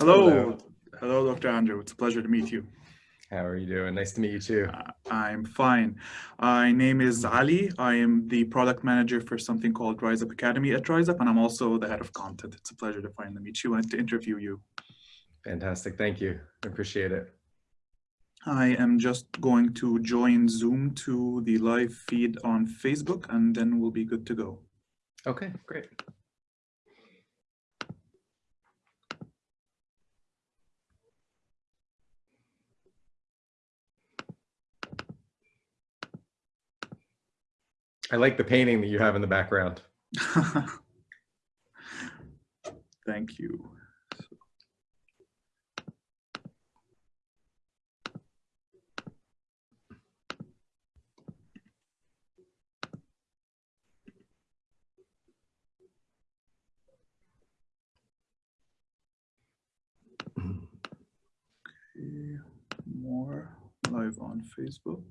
Hello. Hello. Hello, Dr. Andrew. It's a pleasure to meet you. How are you doing? Nice to meet you too. Uh, I'm fine. My name is Ali. I am the product manager for something called Rise Up Academy at Rise Up, and I'm also the head of content. It's a pleasure to finally meet you and to interview you. Fantastic. Thank you. I appreciate it. I am just going to join Zoom to the live feed on Facebook, and then we'll be good to go. Okay, great. I like the painting that you have in the background. Thank you. More live on Facebook.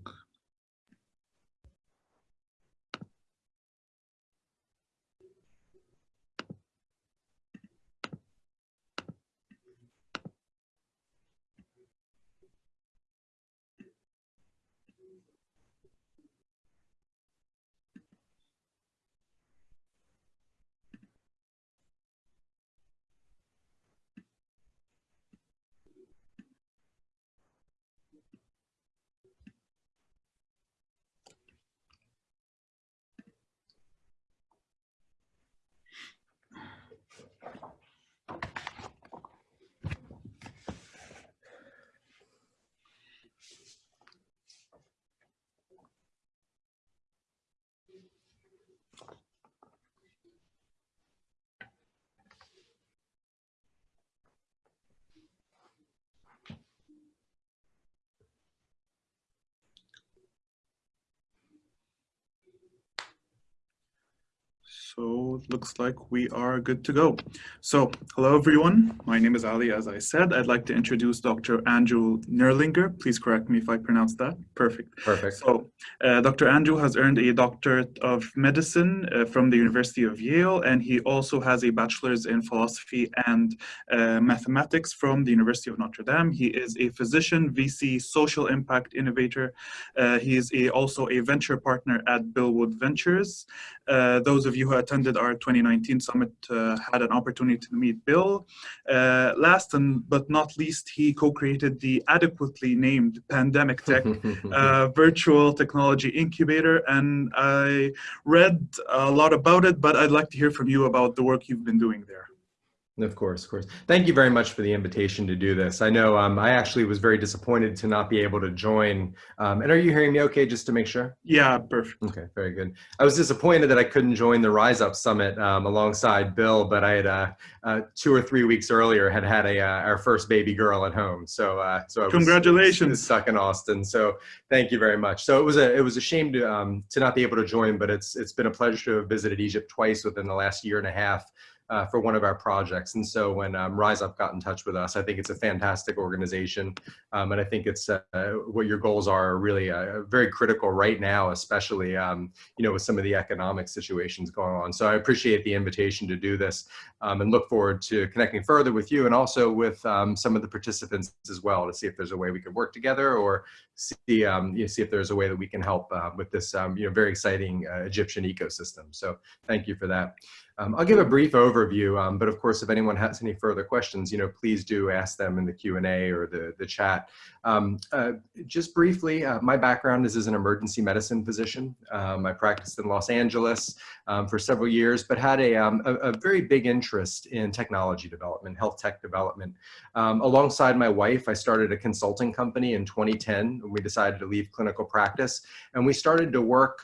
So it looks like we are good to go. So hello, everyone. My name is Ali, as I said. I'd like to introduce Dr. Andrew Nerlinger. Please correct me if I pronounce that. Perfect. Perfect. So uh, Dr. Andrew has earned a doctorate of medicine uh, from the University of Yale, and he also has a bachelor's in philosophy and uh, mathematics from the University of Notre Dame. He is a physician, VC, social impact innovator. Uh, he is a, also a venture partner at Bill Wood Ventures. Uh, those of you who attended our 2019 summit uh, had an opportunity to meet Bill. Uh, last and but not least, he co-created the adequately named Pandemic Tech uh, virtual technology incubator. And I read a lot about it, but I'd like to hear from you about the work you've been doing there. Of course, of course. Thank you very much for the invitation to do this. I know um, I actually was very disappointed to not be able to join. Um, and are you hearing me okay, just to make sure? Yeah, perfect. Okay, very good. I was disappointed that I couldn't join the Rise Up Summit um, alongside Bill, but I had uh, uh, two or three weeks earlier had had a, uh, our first baby girl at home. So, uh, so I Congratulations. was stuck in Austin. So thank you very much. So it was a, it was a shame to, um, to not be able to join, but it's, it's been a pleasure to have visited Egypt twice within the last year and a half uh, for one of our projects. And so when um, Rise Up got in touch with us, I think it's a fantastic organization. Um, and I think it's uh, what your goals are really uh, very critical right now, especially, um, you know, with some of the economic situations going on. So I appreciate the invitation to do this um, and look forward to connecting further with you and also with um, some of the participants as well to see if there's a way we could work together or see, um, you know, see if there's a way that we can help uh, with this, you know, very exciting uh, Egyptian ecosystem. So thank you for that. Um, I'll give a brief overview, um, but of course, if anyone has any further questions, you know, please do ask them in the Q&A or the, the chat. Um, uh, just briefly, uh, my background is as an emergency medicine physician. Um, I practiced in Los Angeles um, for several years, but had a, um, a, a, very big interest in technology development, health tech development. alongside my wife, I started a consulting company in 2010 when we decided to leave clinical practice. And we started to work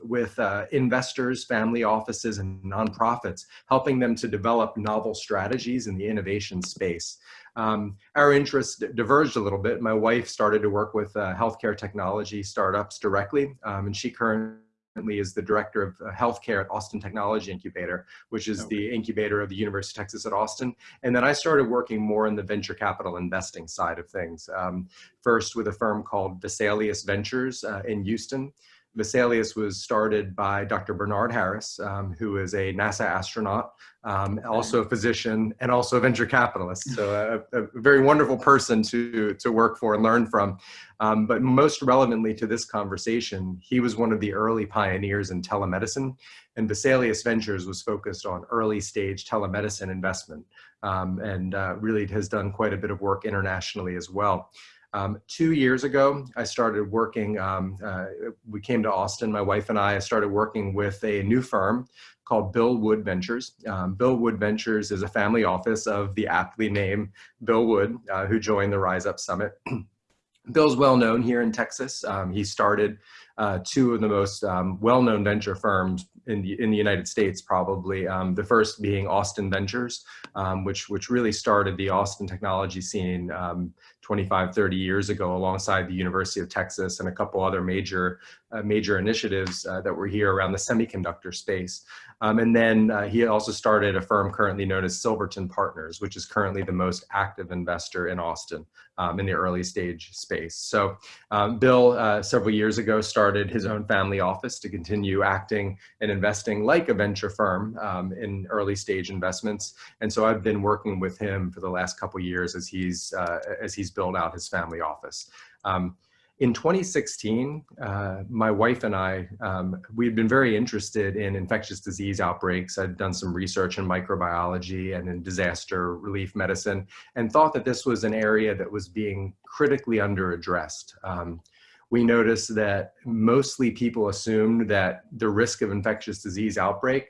with uh, investors, family offices, and nonprofits nonprofits, helping them to develop novel strategies in the innovation space. Um, our interests diverged a little bit. My wife started to work with uh, healthcare technology startups directly, um, and she currently is the director of uh, healthcare at Austin Technology Incubator, which is okay. the incubator of the University of Texas at Austin. And then I started working more in the venture capital investing side of things. Um, first with a firm called Vesalius Ventures uh, in Houston, Vesalius was started by Dr. Bernard Harris, um, who is a NASA astronaut, um, also a physician, and also a venture capitalist. So a, a, very wonderful person to, to work for and learn from. Um, but most relevantly to this conversation, he was one of the early pioneers in telemedicine, and Vesalius Ventures was focused on early stage telemedicine investment, um, and uh, really has done quite a bit of work internationally as well. Um, two years ago, I started working, um, uh, we came to Austin, my wife and I I started working with a new firm called Bill Wood Ventures. Um, Bill Wood Ventures is a family office of the aptly named Bill Wood, uh, who joined the Rise Up Summit. Bill's well known here in Texas. Um, he started uh, two of the most um, well-known venture firms in the in the United States, probably um, the first being Austin Ventures, which which really started the Austin technology scene 25, 30 years ago, alongside the University of Texas and a couple other major uh, major initiatives uh, that were here around the semiconductor space. Um, and then uh, he also started a firm currently known as Silverton Partners, which is currently the most active investor in Austin um, in the early stage space. So um, Bill, uh, several years ago, started his own family office to continue acting and investing like a venture firm um, in early stage investments. And so I've been working with him for the last couple years as he's, uh, as he's built out his family office. Um, in 2016, uh, my wife and I, um, we had been very interested in infectious disease outbreaks. I'd done some research in microbiology and in disaster relief medicine and thought that this was an area that was being critically underaddressed. Um, we noticed that mostly people assumed that the risk of infectious disease outbreak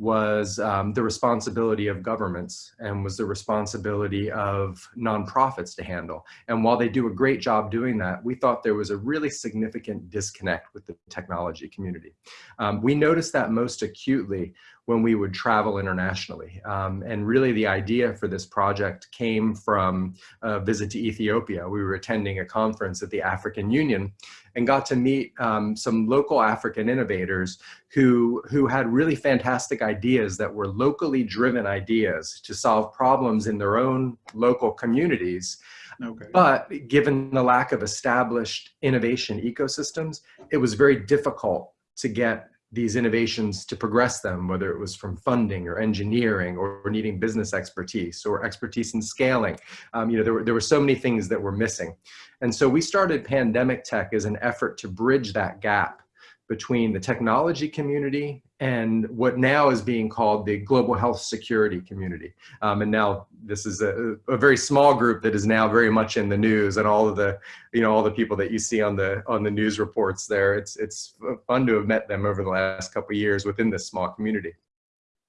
was um, the responsibility of governments and was the responsibility of nonprofits to handle. And while they do a great job doing that, we thought there was a really significant disconnect with the technology community. Um, we noticed that most acutely when we would travel internationally. Um, and really the idea for this project came from a visit to Ethiopia. We were attending a conference at the African Union and got to meet um, some local African innovators who, who had really fantastic ideas that were locally driven ideas to solve problems in their own local communities. Okay. But given the lack of established innovation ecosystems, it was very difficult to get these innovations to progress them, whether it was from funding or engineering or, needing business expertise or expertise in scaling. Um, you know, there were, there were so many things that were missing. And so we started Pandemic Tech as an effort to bridge that gap between the technology community and what now is being called the global health security community. Um, and now this is a, a, very small group that is now very much in the news and all of the, you know, all the people that you see on the on the news reports there. It's, it's fun to have met them over the last couple years within this small community.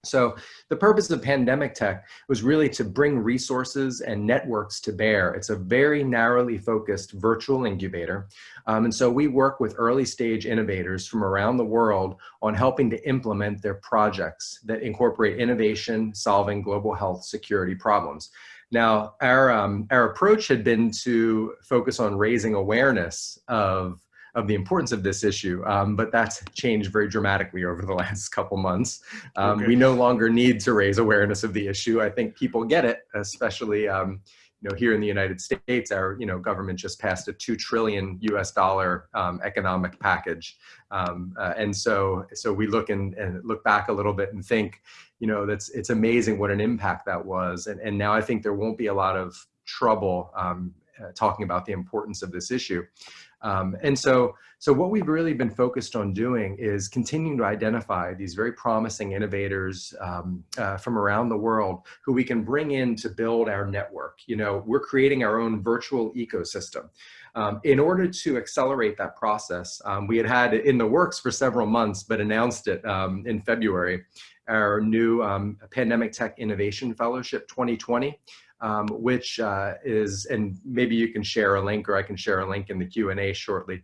So the purpose of Pandemic Tech was really to bring resources and networks to bear. It's a very narrowly focused virtual incubator. Um, and so we work with early stage innovators from around the world on helping to implement their projects that incorporate innovation, solving global health security problems. Now, our, um, our approach had been to focus on raising awareness of of the importance of this issue, um, but that's changed very dramatically over the last couple months. Um, okay. We no longer need to raise awareness of the issue. I think people get it, especially um, you know, here in the United States, our you know government just passed a two trillion U.S. dollar um, economic package, um, uh, and so so we look and, and look back a little bit and think, you know, that's it's amazing what an impact that was, and and now I think there won't be a lot of trouble um, uh, talking about the importance of this issue. Um, and so, so what we've really been focused on doing is continuing to identify these very promising innovators um, uh, from around the world who we can bring in to build our network. You know, we're creating our own virtual ecosystem. Um, in order to accelerate that process, um, we had had in the works for several months, but announced it um, in February, our new um, Pandemic Tech Innovation Fellowship 2020 um, which uh, is, and maybe you can share a link or I can share a link in the Q&A shortly.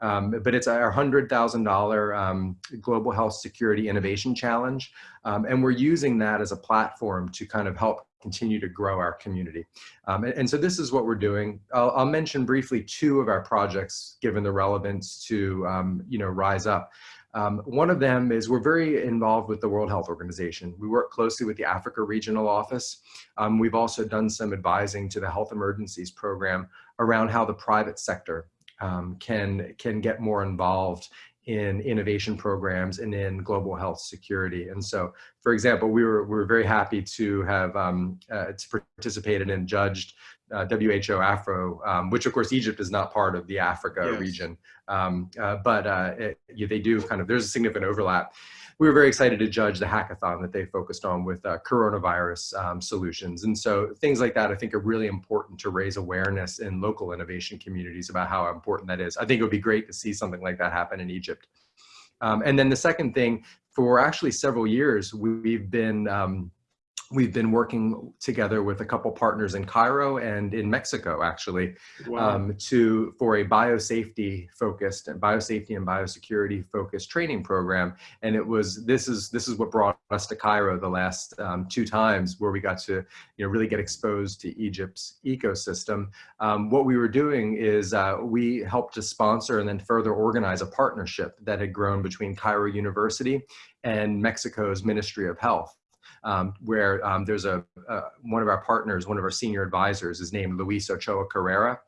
Um, but it's our $100,000 um, Global Health Security Innovation Challenge. Um, and we're using that as a platform to kind of help continue to grow our community. Um, and, and, so this is what we're doing. I'll, I'll, mention briefly two of our projects given the relevance to, um, you know, Rise Up. Um, one of them is we're very involved with the World Health Organization. We work closely with the Africa Regional Office. Um, we've also done some advising to the Health Emergencies Program around how the private sector um, can, can get more involved in innovation programs and in global health security. And so, for example, we were, we were very happy to have um, uh, to participated and judged uh, WHO Afro, um, which of course Egypt is not part of the Africa yes. region, um, uh, but uh, it, they do kind of, there's a significant overlap. We were very excited to judge the hackathon that they focused on with uh, coronavirus um, solutions. And so things like that I think are really important to raise awareness in local innovation communities about how important that is. I think it would be great to see something like that happen in Egypt. Um, and then the second thing, for actually several years, we've been um, we've been working together with a couple partners in Cairo and in Mexico, actually, wow. um, to for a biosafety focused and biosafety and biosecurity focused training program. And it was this is this is what brought us to Cairo the last um, two times, where we got to you know really get exposed to Egypt's ecosystem. Um, what we were doing is uh, we helped to sponsor and then further organize a partnership that had grown between Cairo University and Mexico's Ministry of Health um, where um, there's a, uh, one of our partners, one of our senior advisors is named Luis Ochoa Carrera.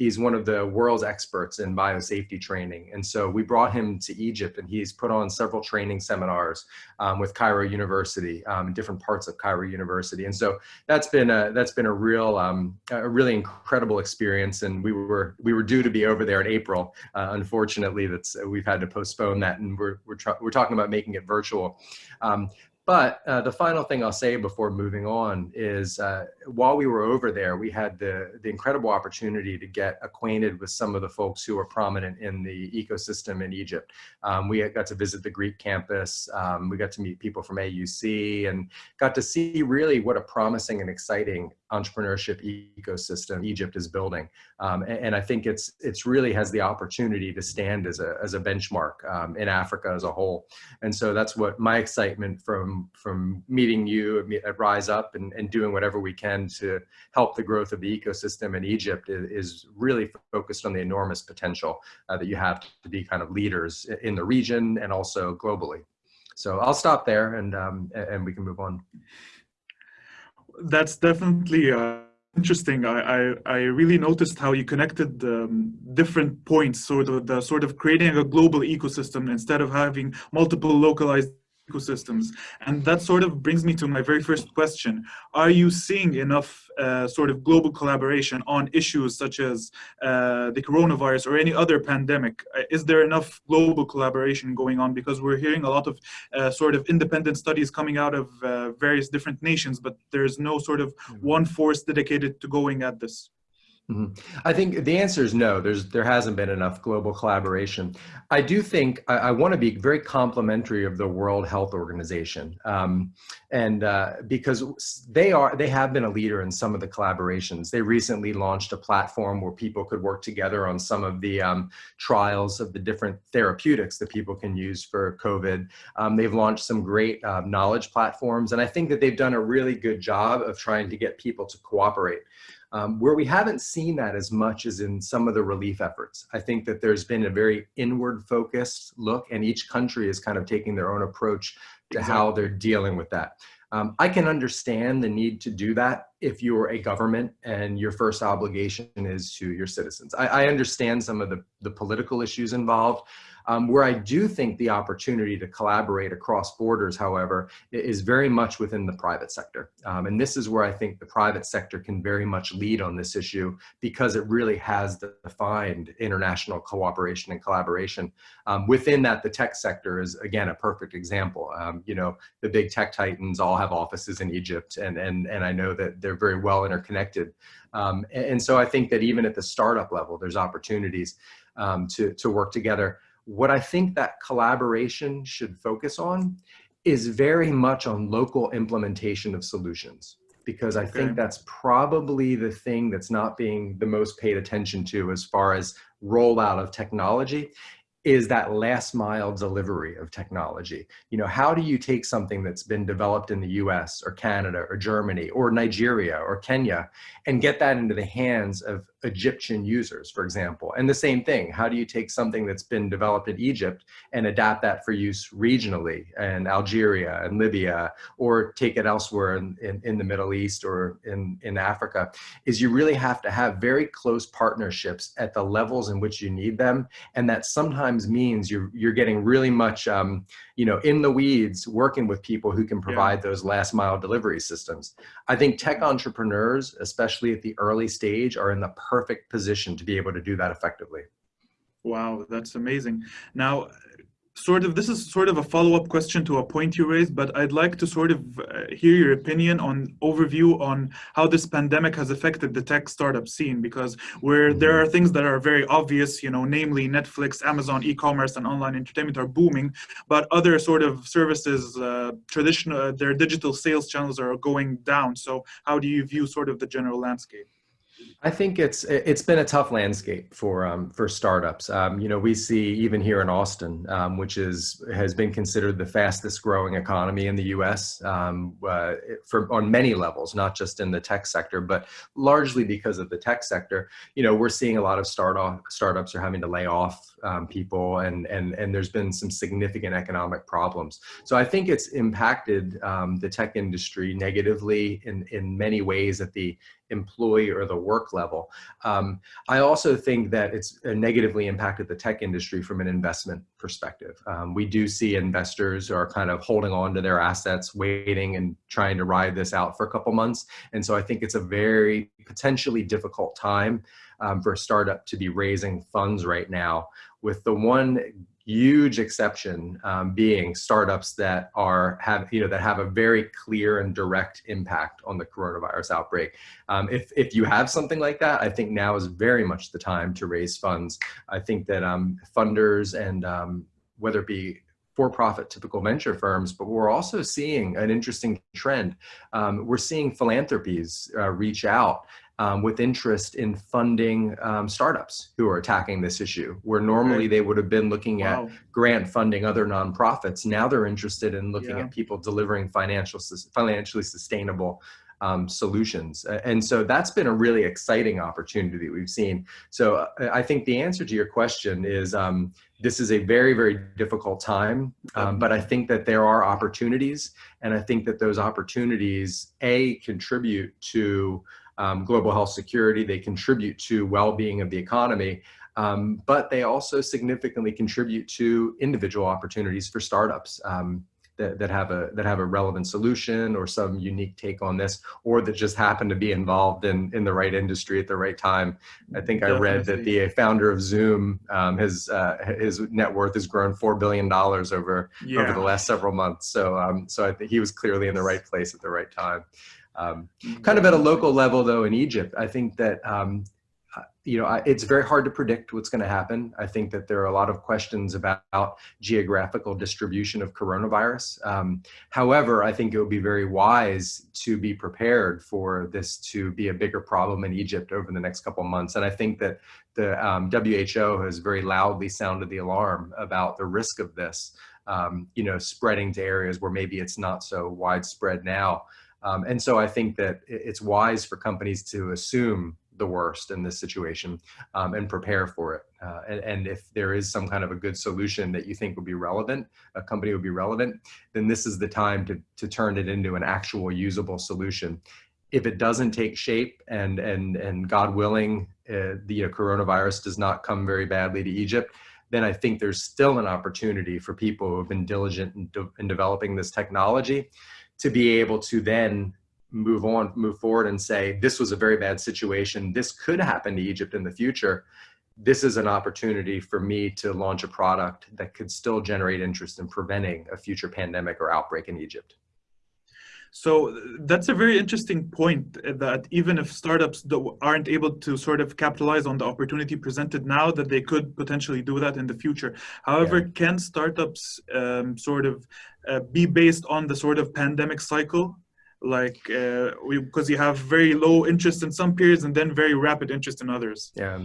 He's one of the world's experts in biosafety training. And so we brought him to Egypt and he's put on several training seminars um, with Cairo University, um, different parts of Cairo University. And so that's been a, that's been a real, um, a really incredible experience. And we were, we were due to be over there in April. Uh, unfortunately, that's, we've had to postpone that and we're, we're, we're talking about making it virtual. But uh, the final thing I'll say before moving on is uh, while we were over there, we had the, the incredible opportunity to get acquainted with some of the folks who are prominent in the ecosystem in Egypt. Um, we got to visit the Greek campus. Um, we got to meet people from AUC and got to see really what a promising and exciting entrepreneurship ecosystem Egypt is building. Um, and, and, I think it's it's really has the opportunity to stand as a, as a benchmark um, in Africa as a whole. And so that's what my excitement from, from meeting you at Rise Up and, and doing whatever we can to help the growth of the ecosystem in Egypt is, is really focused on the enormous potential uh, that you have to be kind of leaders in the region and also globally. So I'll stop there and, um, and we can move on that's definitely uh, interesting. I, I, I really noticed how you connected um, different points, sort of the sort of creating a global ecosystem instead of having multiple localized ecosystems. And that sort of brings me to my very first question. Are you seeing enough uh, sort of global collaboration on issues such as uh, the coronavirus or any other pandemic? Uh, is there enough global collaboration going on? Because we're hearing a lot of uh, sort of independent studies coming out of uh, various different nations, but there's no sort of one force dedicated to going at this. Mm -hmm. I think the answer is no. There's there hasn't been enough global collaboration. I do think I, I want to be very complimentary of the World Health Organization, um, and uh, because they are they have been a leader in some of the collaborations. They recently launched a platform where people could work together on some of the um, trials of the different therapeutics that people can use for COVID. Um, they've launched some great uh, knowledge platforms, and I think that they've done a really good job of trying to get people to cooperate. Um, where we haven't seen that as much as in some of the relief efforts. I think that there's been a very inward focused look and each country is kind of taking their own approach to exactly. how they're dealing with that. Um, I can understand the need to do that if you're a government and your first obligation is to your citizens. I, I understand some of the, the political issues involved, um, where I do think the opportunity to collaborate across borders, however, is very much within the private sector. Um, and this is where I think the private sector can very much lead on this issue because it really has defined international cooperation and collaboration. Um, within that, the tech sector is, again, a perfect example. Um, you know, the big tech titans all have offices in Egypt, and, and, and I know that they're very well interconnected. Um, and, and, so I think that even at the startup level, there's opportunities um, to, to work together. What I think that collaboration should focus on is very much on local implementation of solutions because I okay. think that's probably the thing that's not being the most paid attention to as far as rollout of technology is that last mile delivery of technology. You know, how do you take something that's been developed in the US or Canada or Germany or Nigeria or Kenya and get that into the hands of Egyptian users, for example. And the same thing, how do you take something that's been developed in Egypt and adapt that for use regionally in Algeria and Libya, or take it elsewhere in, in, in, the Middle East or in, in Africa, is you really have to have very close partnerships at the levels in which you need them. And that sometimes means you're, you're getting really much, um, you know, in the weeds, working with people who can provide yeah. those last mile delivery systems. I think tech entrepreneurs, especially at the early stage, are in the perfect position to be able to do that effectively. Wow, that's amazing. Now, sort of this is sort of a follow-up question to a point you raised but i'd like to sort of uh, hear your opinion on overview on how this pandemic has affected the tech startup scene because where there are things that are very obvious you know namely netflix amazon e-commerce and online entertainment are booming but other sort of services uh, traditional their digital sales channels are going down so how do you view sort of the general landscape I think it's it's been a tough landscape for um, for startups. Um, you know, we see even here in Austin, um, which is has been considered the fastest growing economy in the U.S. Um, uh, for on many levels, not just in the tech sector, but largely because of the tech sector. You know, we're seeing a lot of startup startups are having to lay off um, people, and and and there's been some significant economic problems. So I think it's impacted um, the tech industry negatively in in many ways at the employee or the work level. Um, I also think that it's uh, negatively impacted the tech industry from an investment perspective. Um, we do see investors are kind of holding on to their assets, waiting and trying to ride this out for a couple months. And so I think it's a very potentially difficult time um, for a startup to be raising funds right now with the one huge exception um, being startups that are have you know that have a very clear and direct impact on the coronavirus outbreak. Um, if if you have something like that, I think now is very much the time to raise funds. I think that um, funders and um, whether it be for-profit typical venture firms, but we're also seeing an interesting trend. Um, we're seeing philanthropies uh, reach out um, with interest in funding um, startups who are attacking this issue, where normally they would have been looking wow. at grant funding other nonprofits. Now they're interested in looking yeah. at people delivering financial, financially sustainable um, solutions. And so that's been a really exciting opportunity that we've seen. So uh, I think the answer to your question is um, this is a very, very difficult time, um, but I think that there are opportunities and I think that those opportunities, A, contribute to um, global health security, they contribute to well-being of the economy, um, but they also significantly contribute to individual opportunities for startups um, that, that, have a, that have a relevant solution or some unique take on this, or that just happen to be involved in, in the right industry at the right time. I think Definitely. I read that the founder of Zoom, um, his, uh, his net worth has grown $4 billion over, yeah. over the last several months. So, um, so I think he was clearly in the right place at the right time. Um, mm-hmm. kind of at a local level, though, in Egypt, I think that um, uh, you know I, it's very hard to predict what's going to happen. I think that there are a lot of questions about geographical distribution of coronavirus. Um, however, I think it would be very wise to be prepared for this to be a bigger problem in Egypt over the next couple of months. And I think that the um, WHO has very loudly sounded the alarm about the risk of this. Um, you know, spreading to areas where maybe it's not so widespread now. Um, and so I think that it's wise for companies to assume the worst in this situation um, and prepare for it. Uh, and, and, if there is some kind of a good solution that you think would be relevant, a company would be relevant, then this is the time to, to turn it into an actual usable solution. If it doesn't take shape and, and, and God willing, uh, the you know, coronavirus does not come very badly to Egypt, then I think there's still an opportunity for people who have been diligent in, de in developing this technology to be able to then move on, move forward and say, this was a very bad situation. This could happen to Egypt in the future. This is an opportunity for me to launch a product that could still generate interest in preventing a future pandemic or outbreak in Egypt. So that's a very interesting point that even if startups aren't able to sort of capitalize on the opportunity presented now, that they could potentially do that in the future. However, yeah. can startups um, sort of uh, be based on the sort of pandemic cycle like uh, because you have very low interest in some periods and then very rapid interest in others. Yeah,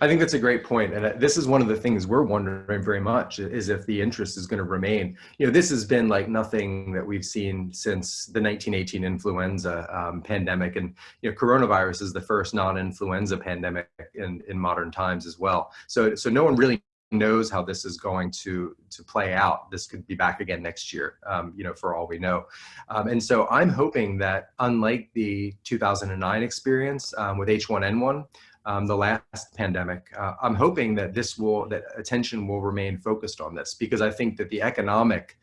I think that's a great point, and uh, this is one of the things we're wondering very much is if the interest is going to remain. You know, this has been like nothing that we've seen since the 1918 influenza um, pandemic, and you know, coronavirus is the first non-influenza pandemic in in modern times as well. So, so no one really knows how this is going to to play out. This could be back again next year, um, you know, for all we know. Um, and so I'm hoping that unlike the 2009 experience um, with H1N1, um, the last pandemic, uh, I'm hoping that this will, that attention will remain focused on this because I think that the economic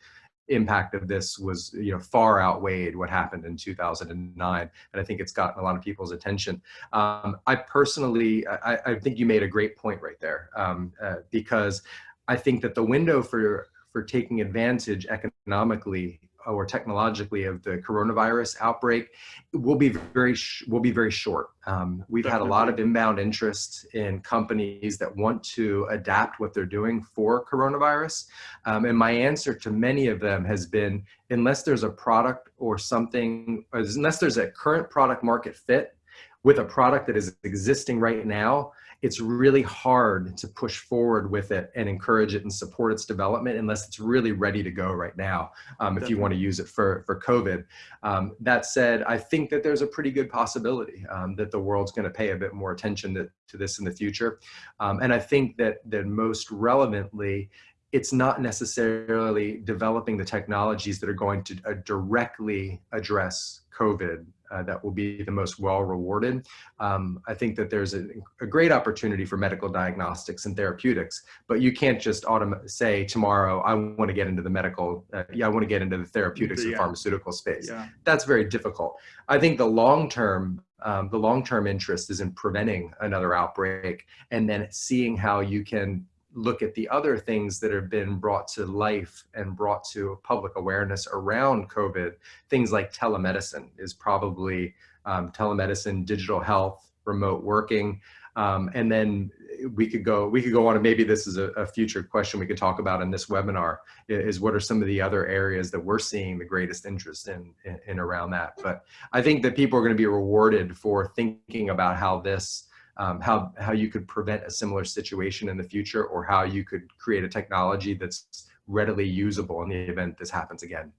impact of this was you know far outweighed what happened in 2009 and i think it's gotten a lot of people's attention. Um, i personally I, I, think you made a great point right there um, uh, because i think that the window for for taking advantage economically or technologically of the coronavirus outbreak will be very will be very short. Um, we've Definitely. had a lot of inbound interest in companies that want to adapt what they're doing for coronavirus. Um, and my answer to many of them has been, unless there's a product or something, or unless there's a current product market fit with a product that is existing right now, it's really hard to push forward with it and encourage it and support its development unless it's really ready to go right now um, if you want to use it for, for COVID. Um, that said, I think that there's a pretty good possibility um, that the world's going to pay a bit more attention to, to this in the future. Um, and I think that, that most relevantly, it's not necessarily developing the technologies that are going to uh, directly address COVID uh, that will be the most well rewarded. Um, I think that there's a, a, great opportunity for medical diagnostics and therapeutics, but you can't just say tomorrow, I want to get into the medical, uh, yeah, I want to get into the therapeutics yeah. and pharmaceutical space. Yeah. That's very difficult. I think the long-term um, the long-term interest is in preventing another outbreak and then seeing how you can look at the other things that have been brought to life and brought to public awareness around COVID, things like telemedicine is probably um, telemedicine, digital health, remote working. Um, and then we could go we could go on and maybe this is a, a, future question we could talk about in this webinar is what are some of the other areas that we're seeing the greatest interest in, in, in around that but i think that people are going to be rewarded for thinking about how this um, how, how you could prevent a similar situation in the future or how you could create a technology that's readily usable in the event this happens again.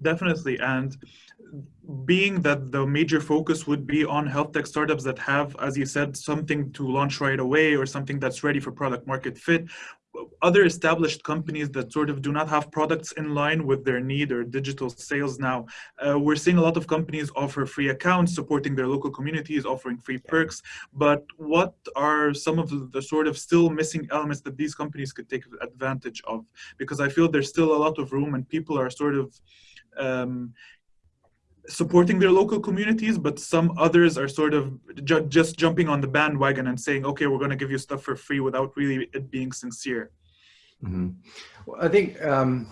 Definitely. And being that the major focus would be on health tech startups that have, as you said, something to launch right away or something that's ready for product market fit, other established companies that sort of do not have products in line with their need or digital sales now. Uh, we're seeing a lot of companies offer free accounts, supporting their local communities, offering free perks. But what are some of the, sort of still missing elements that these companies could take advantage of? Because I feel there's still a lot of room and people are sort of um, supporting their local communities, but some others are sort of ju just jumping on the bandwagon and saying, okay, we're going to give you stuff for free without really it being sincere. Mm -hmm. Well, I think um,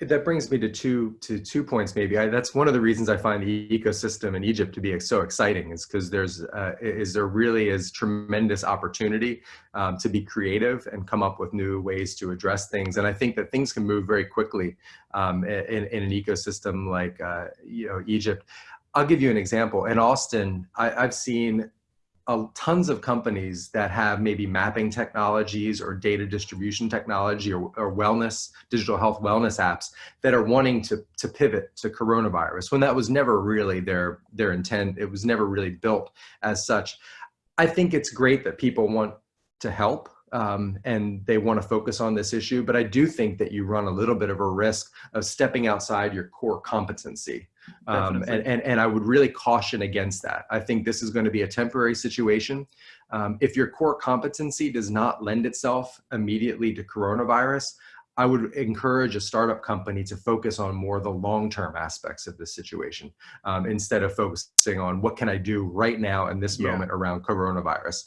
that brings me to two to two points maybe. I, that's one of the reasons i find the ecosystem in egypt to be so exciting is because there's uh, is there really is tremendous opportunity um, to be creative and come up with new ways to address things. And i think that things can move very quickly um, in, in, an ecosystem like uh, you know egypt. I'll give you an example. In Austin, I, have seen uh, tons of companies that have maybe mapping technologies or data distribution technology or, or, wellness, digital health wellness apps that are wanting to, to pivot to coronavirus when that was never really their, their intent. It was never really built as such. I think it's great that people want to help um, and they want to focus on this issue, but I do think that you run a little bit of a risk of stepping outside your core competency. Um, and, and, and I would really caution against that. I think this is going to be a temporary situation. Um, if your core competency does not lend itself immediately to coronavirus, I would encourage a startup company to focus on more the long-term aspects of this situation um, instead of focusing on what can I do right now in this yeah. moment around coronavirus.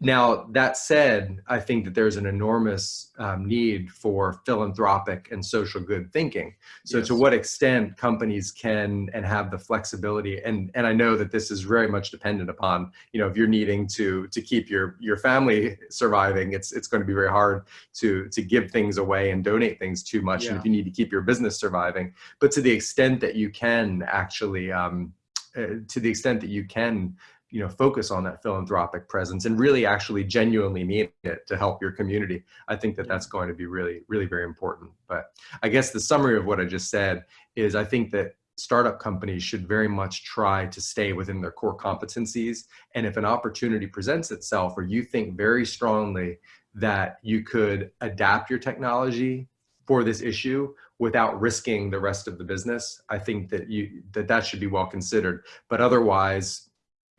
Now, that said, I think that there's an enormous um, need for philanthropic and social good thinking. So yes. to what extent companies can and have the flexibility, and, and I know that this is very much dependent upon, you know, if you're needing to, to keep your, your family surviving, it's, it's going to be very hard to, to give things away and donate things too much. Yeah. And if you need to keep your business surviving, but to the extent that you can actually, um, uh, to the extent that you can you know, focus on that philanthropic presence and really actually genuinely mean it to help your community. I think that that's going to be really, really very important. But I guess the summary of what I just said is I think that startup companies should very much try to stay within their core competencies. And if an opportunity presents itself or you think very strongly that you could adapt your technology for this issue without risking the rest of the business, I think that you that that should be well considered. But otherwise,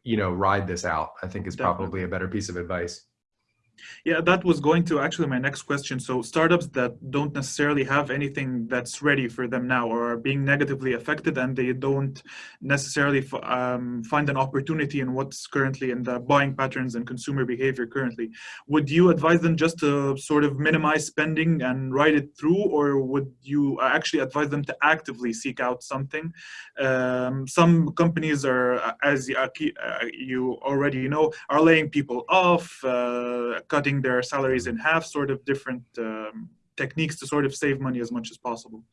you know, ride this out, I think is Definitely. probably a better piece of advice. Yeah, that was going to actually my next question. So startups that don't necessarily have anything that's ready for them now or are being negatively affected and they don't necessarily um, find an opportunity in what's currently in the buying patterns and consumer behavior currently. Would you advise them just to sort of minimize spending and ride it through or would you actually advise them to actively seek out something? Um, some companies are, as uh, you already know, are laying people off, uh, cutting their salaries in half, sort of different um, techniques to sort of save money as much as possible.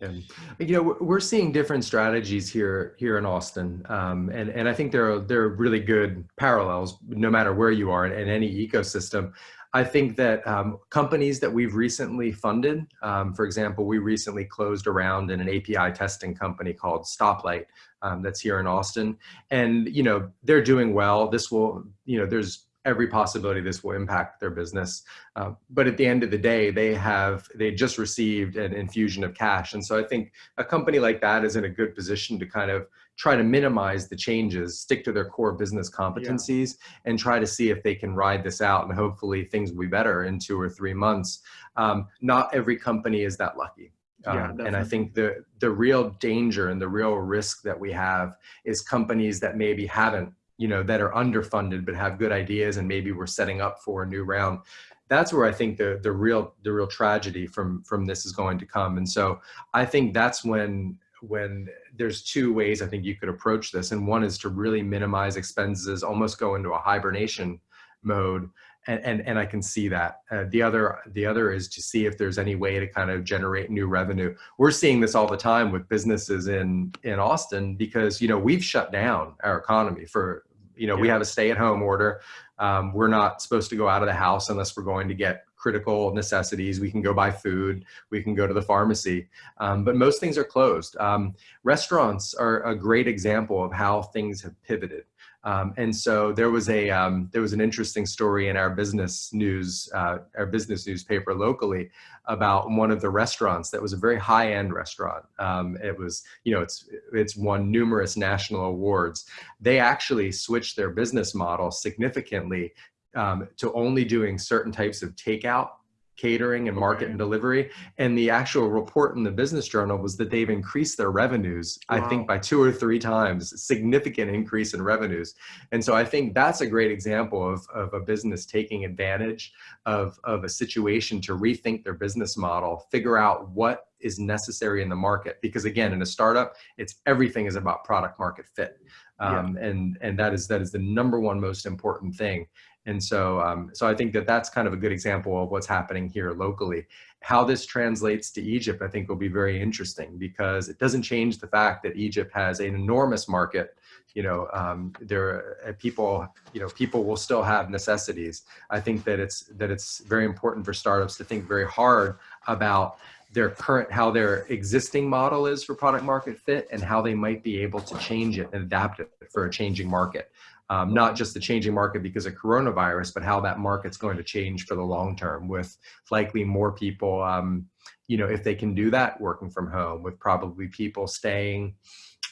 Yeah. You know, we're seeing different strategies here here in Austin, um, and and I think there are there are really good parallels, no matter where you are in, in any ecosystem. I think that um, companies that we've recently funded, um, for example, we recently closed around in an API testing company called Stoplight um, that's here in Austin, and you know they're doing well. This will, you know, there's every possibility this will impact their business. Uh, but at the end of the day, they have, they just received an infusion of cash. And so I think a company like that is in a good position to kind of try to minimize the changes, stick to their core business competencies yeah. and try to see if they can ride this out and hopefully things will be better in two or three months. Um, not every company is that lucky. Um, and I think the the real danger and the real risk that we have is companies that maybe haven't you know, that are underfunded but have good ideas and maybe we're setting up for a new round. That's where I think the the real the real tragedy from from this is going to come. And so I think that's when when there's two ways I think you could approach this. And one is to really minimize expenses, almost go into a hibernation mode. And, and, and I can see that. Uh, the other the other is to see if there's any way to kind of generate new revenue. We're seeing this all the time with businesses in in Austin because you know we've shut down our economy for you know, yeah. we have a stay at home order. Um, we're not supposed to go out of the house unless we're going to get critical necessities. We can go buy food. We can go to the pharmacy. Um, but most things are closed. Um, restaurants are a great example of how things have pivoted. Um, and so there was a um, there was an interesting story in our business news uh, our business newspaper locally about one of the restaurants that was a very high end restaurant. Um, it was you know it's it's won numerous national awards. They actually switched their business model significantly um, to only doing certain types of takeout catering and market okay. and delivery. And the actual report in the business journal was that they've increased their revenues, wow. I think by two or three times, significant increase in revenues. And so I think that's a great example of, of a business taking advantage of, of a situation to rethink their business model, figure out what is necessary in the market. Because again, in a startup, it's everything is about product market fit. Um, yeah. and, and that is, that is the number one most important thing. And so, um, so I think that that's kind of a good example of what's happening here locally. How this translates to Egypt, I think will be very interesting because it doesn't change the fact that Egypt has an enormous market. You know, um, there uh, people, you know, people will still have necessities. I think that it's that it's very important for startups to think very hard about their current, how their existing model is for product market fit and how they might be able to change it and adapt it for a changing market um, not just the changing market because of coronavirus, but how that market's going to change for the long term with likely more people, um, you know, if they can do that working from home with probably people staying,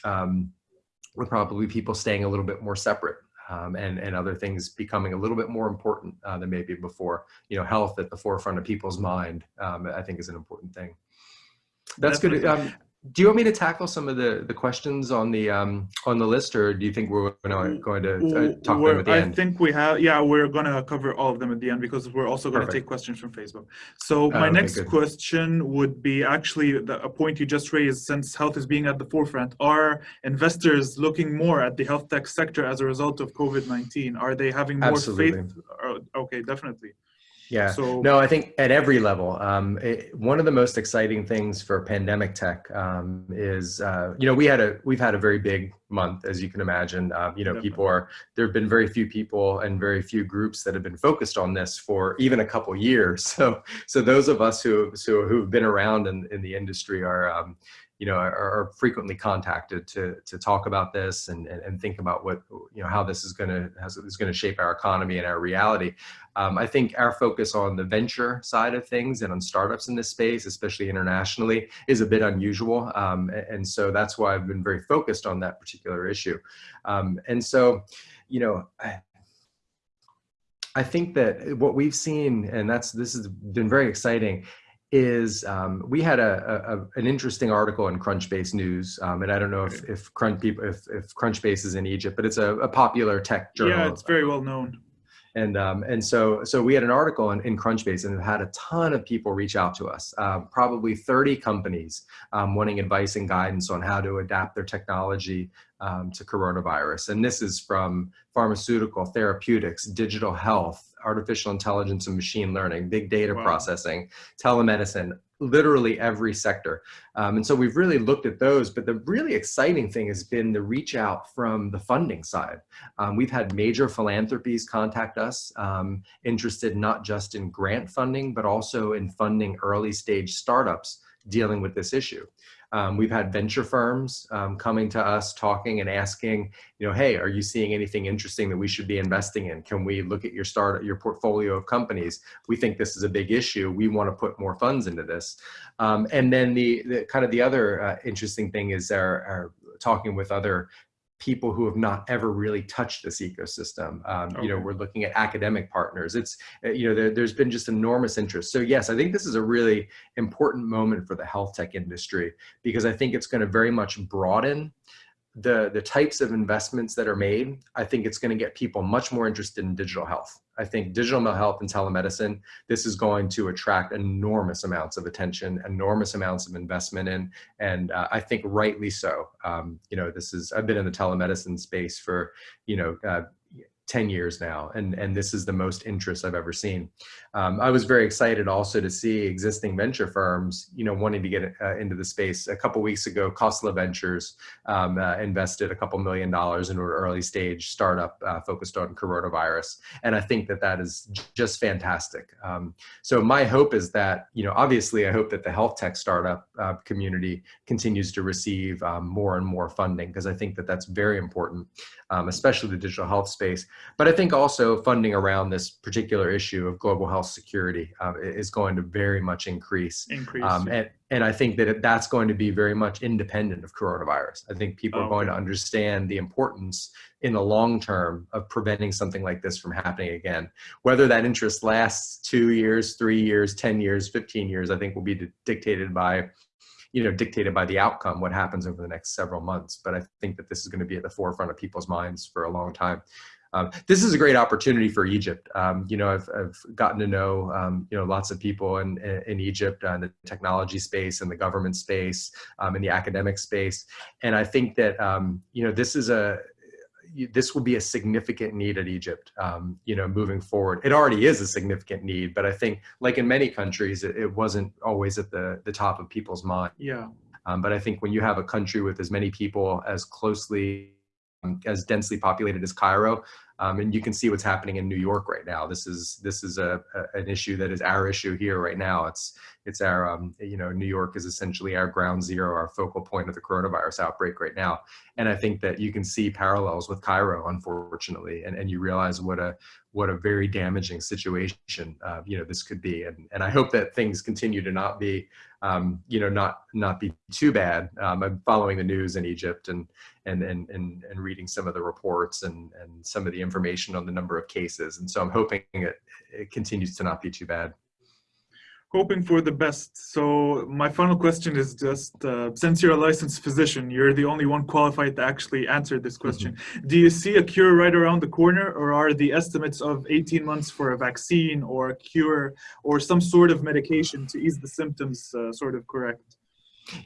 um, with probably people staying a little bit more separate um, and, and other things becoming a little bit more important uh, than maybe before. You know, health at the forefront of people's mind, um, I think is an important thing. That's good. Um, do you want me to tackle some of the, the questions on the um, on the list, or do you think we're going to, going to uh, talk We're- them at the I end? think we have, yeah, we're gonna cover all of them at the end because we're also gonna take questions from Facebook. So my Oh, okay, next good. question would be actually the, a point you just raised, since health is being at the forefront, are investors looking more at the health tech sector as a result of COVID-19? Are they having more Absolutely. faith? Okay, definitely. Yeah. So No, I think at every level, um, it, one of the most exciting things for pandemic tech um, is, uh, you know, we had a we've had a very big month, as you can imagine. Um, you know, Definitely. people are there have been very few people and very few groups that have been focused on this for even a couple years. So, so those of us who so who've been around in, in the industry are. You know, are, are frequently contacted to to talk about this and, and, and think about what you know how this is going to is going to shape our economy and our reality. Um, I think our focus on the venture side of things and on startups in this space, especially internationally, is a bit unusual. Um, and so that's why I've been very focused on that particular issue. Um, and so, you know, I, I think that what we've seen, and that's this has been very exciting, is um, we had a, a, a- an interesting article in Crunchbase News, um, and I don't know if if Crunch people if, if Crunchbase is in Egypt, but it's a, a popular tech journal. yeah, it's very well known. And um, and so so we had an article in, in Crunchbase and had a ton of people reach out to us, um, probably 30 companies um, wanting advice and guidance on how to adapt their technology um, to coronavirus. And this is from pharmaceutical, therapeutics, digital health, artificial intelligence and machine learning, big data Wow. processing, telemedicine, literally every sector. Um, and so we've really looked at those, but the really exciting thing has been the reach out from the funding side. Um, we've had major philanthropies contact us, um, interested not just in grant funding, but also in funding early stage startups dealing with this issue. Um, we've had venture firms um, coming to us talking and asking, you know, hey, are you seeing anything interesting that we should be investing in? Can we look at your start, your portfolio of companies? We think this is a big issue. We want to put more funds into this. Um, and then the, the kind of the other uh, interesting thing is our, our talking with other people who have not ever really touched this ecosystem. Um, You know, we're looking at academic partners. It's, uh, you know, there, there's been just enormous interest. So yes, I think this is a really important moment for the health tech industry because I think it's going to very much broaden the the types of investments that are made. I think it's going to get people much more interested in digital health. I think digital health and telemedicine, this is going to attract enormous amounts of attention, enormous amounts of investment in, and uh, I think rightly so. Um, you know, this is I've been in the telemedicine space for you know. Uh, 10 years now and and this is the most interest i've ever seen um, i was very excited also to see existing venture firms you know wanting to get uh, into the space. A couple weeks ago Khosla ventures um, uh, invested a couple million dollars into an early stage startup uh, focused on coronavirus. And i think that that is just fantastic. Um, so my hope is that you know obviously i hope that the health tech startup uh, community continues to receive um, more and more funding because i think that that's very important um, especially the digital health space. But I think also funding around this particular issue of global health security uh, is going to very much increase. Increase. Um, and, and I think that that's going to be very much independent of coronavirus. I think people are going to understand the importance in the long term of preventing something like this from happening again. Whether that interest lasts two years, three years, 10 years, 15 years, I think will be dictated by you know, dictated by the outcome, what happens over the next several months. But I think that this is going to be at the forefront of people's minds for a long time. Um, this is a great opportunity for Egypt. Um, you know, I've, I've gotten to know, um, you know, lots of people in, in Egypt, uh, in the technology space and the government space, um, in the academic space. And I think that, um, you know, this is a, this will be a significant need at Egypt, um, you know, moving forward. It already is a significant need, but I think like in many countries, it, it wasn't always at the, the top of people's mind. yeah. Um, but I think when you have a country with as many people as closely, Um, as densely populated as Cairo, um, and you can see what's happening in New York right now. This is this is a, a an issue that is our issue here right now. It's it's our um, you know New York is essentially our ground zero, our focal point of the coronavirus outbreak right now. And I think that you can see parallels with Cairo, unfortunately, and and you realize what a what a very damaging situation uh, you know this could be. And and I hope that things continue to not be um, you know, not not be too bad. Um, I'm following the news in Egypt and and and and, and reading some of the reports and and some of the information on the number of cases, and so I'm hoping it, it continues to not be too bad. hoping for the best. So my final question is just, uh, since you're a licensed physician, you're the only one qualified to actually answer this question. Mm -hmm. Do you see a cure right around the corner or are the estimates of 18 months for a vaccine or a cure or some sort of medication to ease the symptoms uh, sort of correct?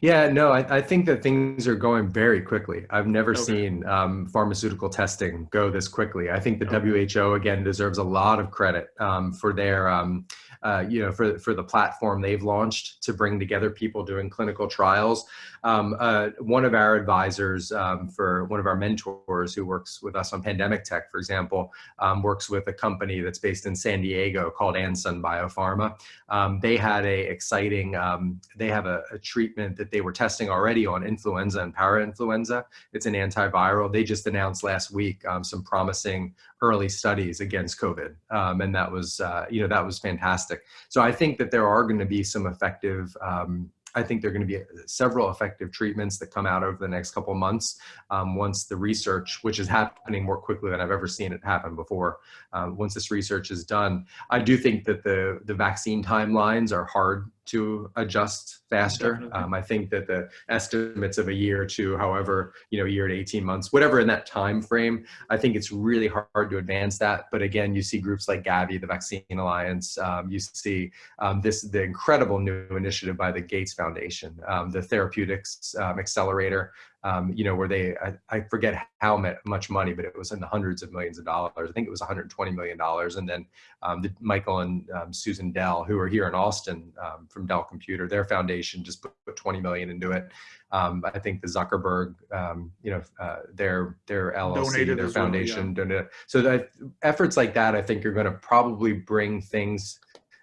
Yeah, no, I, I, think that things are going very quickly. I've never okay. seen um, pharmaceutical testing go this quickly. I think the okay. WHO, again, deserves a lot of credit um, for their um, uh, you know, for, for the platform they've launched to bring together people doing clinical trials. Um, uh, one of our advisors um, for one of our mentors who works with us on pandemic tech, for example, um, works with a company that's based in San Diego called Ansun Biopharma. Um, they had a exciting, um, they have a, a, treatment that they were testing already on influenza and parainfluenza. It's an antiviral. They just announced last week um, some promising early studies against COVID. and that was, uh, you know, that was fantastic. So I think that there are going to be some effective um, I think there are going to be several effective treatments that come out over the next couple months um, once the research, which is happening more quickly than I've ever seen it happen before, um, once this research is done. I do think that the, the vaccine timelines are hard to adjust faster. Um, I think that the estimates of a year to however, you know, a year to 18 months, whatever in that time frame, I think it's really hard to advance that. But again, you see groups like Gavi, the Vaccine Alliance, um, you see um, this, the incredible new initiative by the Gates Foundation, um, the Therapeutics um, Accelerator, um, you know, where they, I, I, forget how much money, but it was in the hundreds of millions of dollars. I think it was 120 million dollars. And then um, the, Michael and um, Susan Dell, who are here in Austin um, from Dell Computer, their foundation just put, put 20 million into it. Um, I think the Zuckerberg, um, you know, uh, their their LLC, donated their foundation, well, yeah. donated. So the efforts like that, I think, are going to probably bring things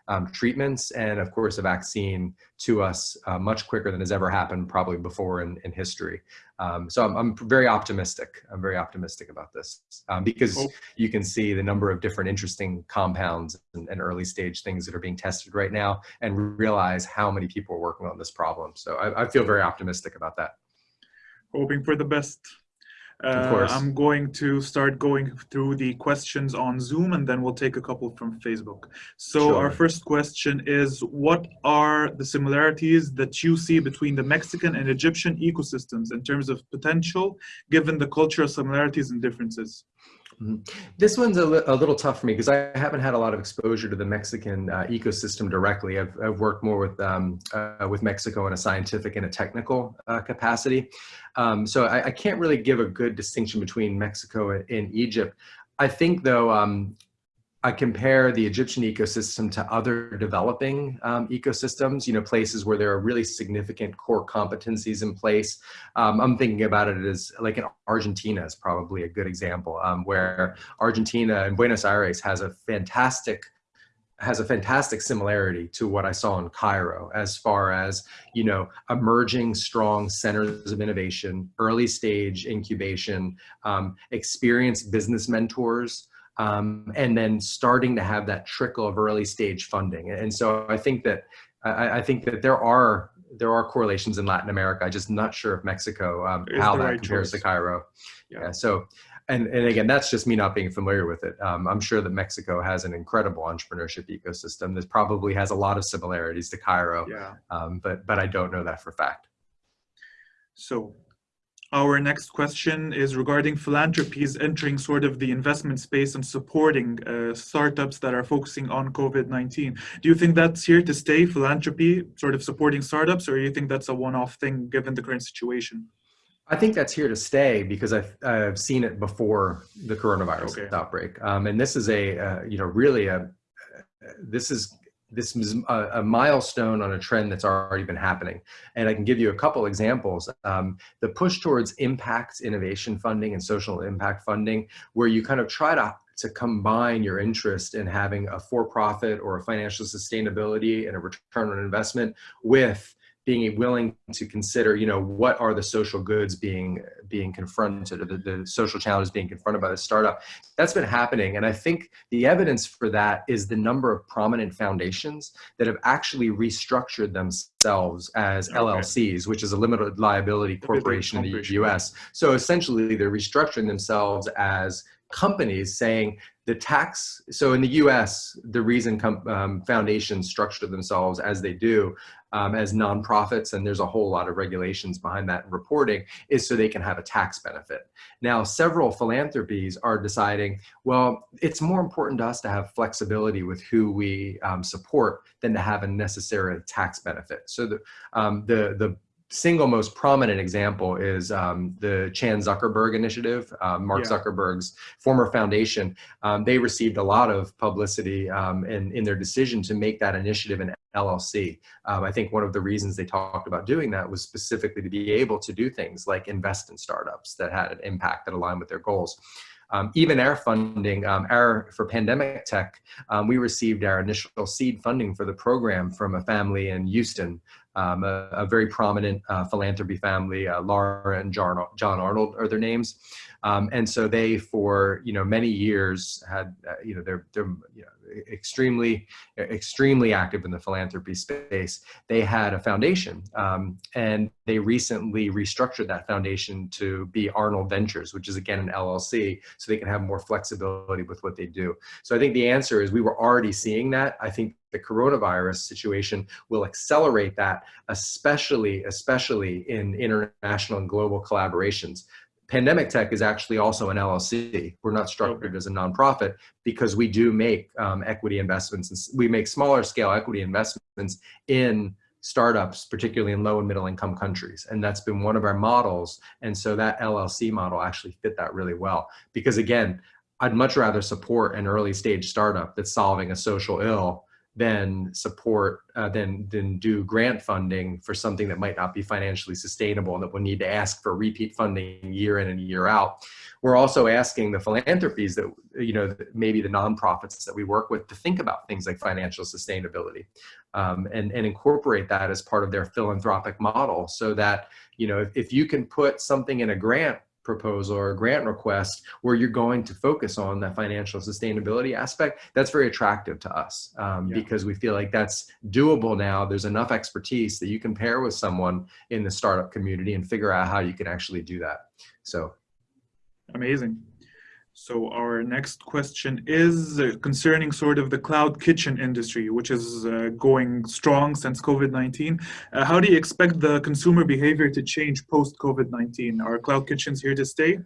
um, treatments and of course a vaccine to us uh, much quicker than has ever happened probably before in, in history. Um, so I'm, I'm, very optimistic. I'm very optimistic about this um, because oh. you can see the number of different interesting compounds and, and, early stage things that are being tested right now and realize how many people are working on this problem. So I, I feel very optimistic about that. Hoping for the best. Uh, I'm going to start going through the questions on Zoom and then we'll take a couple from Facebook. So sure. our first question is, what are the similarities that you see between the Mexican and Egyptian ecosystems in terms of potential, given the cultural similarities and differences? Mm -hmm. This one's a, li a, little tough for me because I haven't had a lot of exposure to the Mexican uh, ecosystem directly. I've, I've worked more with um, uh, with Mexico in a scientific and a technical uh, capacity. Um, so I, I, can't really give a good distinction between Mexico and, and Egypt. I think though, um, I compare the Egyptian ecosystem to other developing um, ecosystems, you know, places where there are really significant core competencies in place. Um, I'm thinking about it as like in Argentina is probably a good example um, where Argentina and Buenos Aires has a fantastic has a fantastic similarity to what I saw in Cairo as far as, you know, emerging strong centers of innovation, early stage incubation, um, experienced business mentors, um, and then starting to have that trickle of early stage funding. And so I think that I, I think that there are there are correlations in Latin America. I'm just not sure if Mexico um, how that right compares choice. to Cairo. Yeah. yeah. So and, and again, that's just me not being familiar with it. Um, I'm sure that Mexico has an incredible entrepreneurship ecosystem that probably has a lot of similarities to Cairo, yeah. um, but, but I don't know that for fact. So our next question is regarding philanthropies entering sort of the investment space and supporting uh, startups that are focusing on COVID-19. Do you think that's here to stay, philanthropy, sort of supporting startups, or do you think that's a one-off thing given the current situation? I think that's here to stay because I've, I've seen it before the coronavirus okay. outbreak. Um, and this is a, uh, you know, really a, this is this is a, a, milestone on a trend that's already been happening. And I can give you a couple examples. Um, the push towards impact innovation funding and social impact funding, where you kind of try to, to combine your interest in having a for-profit or a financial sustainability and a return on investment with being willing to consider, you know, what are the social goods being being confronted, or the, the social challenges being confronted by the startup. That's been happening, and I think the evidence for that is the number of prominent foundations that have actually restructured themselves as okay. LLCs, which is a limited liability corporation in the U.S. So essentially, they're restructuring themselves as companies saying the tax, so in the US, the reason um, foundations structure themselves as they do um, as nonprofits, and there's a whole lot of regulations behind that reporting, is so they can have a tax benefit. Now, several philanthropies are deciding, well, it's more important to us to have flexibility with who we um, support than to have a necessary tax benefit. So the, um, the, the single most prominent example is um, the Chan Zuckerberg Initiative, uh, Mark yeah. Zuckerberg's former foundation. Um, they received a lot of publicity um, in, in their decision to make that initiative an LLC. Um, I think one of the reasons they talked about doing that was specifically to be able to do things like invest in startups that had an impact that aligned with their goals. Um, even our funding, um, our for pandemic tech, um, we received our initial seed funding for the program from a family in Houston um, a, a, very prominent uh, philanthropy family, uh, Laura and John, John Arnold are their names. Um, and so they, for you know many years, had uh, you know they're they're you know, extremely extremely active in the philanthropy space. They had a foundation, um, and they recently restructured that foundation to be Arnold Ventures, which is again an LLC, so they can have more flexibility with what they do. So I think the answer is we were already seeing that. I think the coronavirus situation will accelerate that, especially especially in international and global collaborations. Pandemic Tech is actually also an LLC. We're not structured okay. as a nonprofit because we do make um, equity investments and we make smaller scale equity investments in startups, particularly in low and middle income countries. And that's been one of our models. And so that LLC model actually fit that really well. Because again, I'd much rather support an early stage startup that's solving a social ill than support, uh, than, than do grant funding for something that might not be financially sustainable and that will need to ask for repeat funding year in and year out. We're also asking the philanthropies that, you know, maybe the nonprofits that we work with to think about things like financial sustainability um, and, and incorporate that as part of their philanthropic model so that, you know, if, if you can put something in a grant proposal or a grant request where you're going to focus on that financial sustainability aspect, that's very attractive to us um, yeah. because we feel like that's doable now. There's enough expertise that you can pair with someone in the startup community and figure out how you can actually do that. So amazing. So our next question is uh, concerning sort of the cloud kitchen industry, which is uh, going strong since COVID-19. Uh, how do you expect the consumer behavior to change post-COVID-19? Are cloud kitchens here to stay?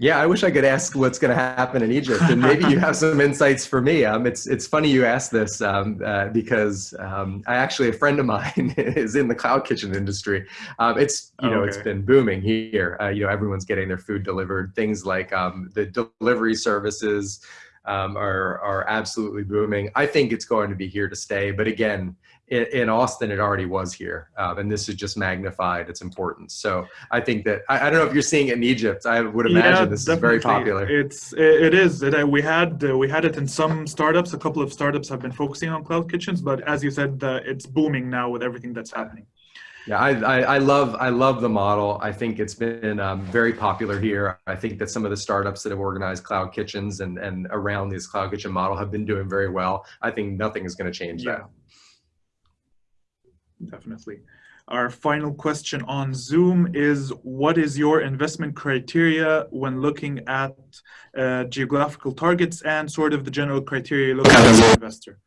Yeah, I wish I could ask what's going to happen in Egypt, and maybe you have some insights for me. Um, it's it's funny you asked this um, uh, because um, I actually a friend of mine is in the cloud kitchen industry. Um, it's you know okay. it's been booming here. Uh, you know everyone's getting their food delivered. Things like um, the delivery services um, are are absolutely booming. I think it's going to be here to stay. But again, in, in Austin, it already was here, um, and this is just magnified its importance. So I think that I, I, don't know if you're seeing it in Egypt. I would imagine yeah, this definitely. is very popular. It's it is. It, uh, we had uh, we had it in some startups. A couple of startups have been focusing on cloud kitchens, but as you said, uh, it's booming now with everything that's happening. Yeah, I, I, I, love I love the model. I think it's been um, very popular here. I think that some of the startups that have organized cloud kitchens and, and around this cloud kitchen model have been doing very well. I think nothing is going to change yeah. that definitely. Our final question on Zoom is, what is your investment criteria when looking at uh, geographical targets and sort of the general criteria looking at an investor?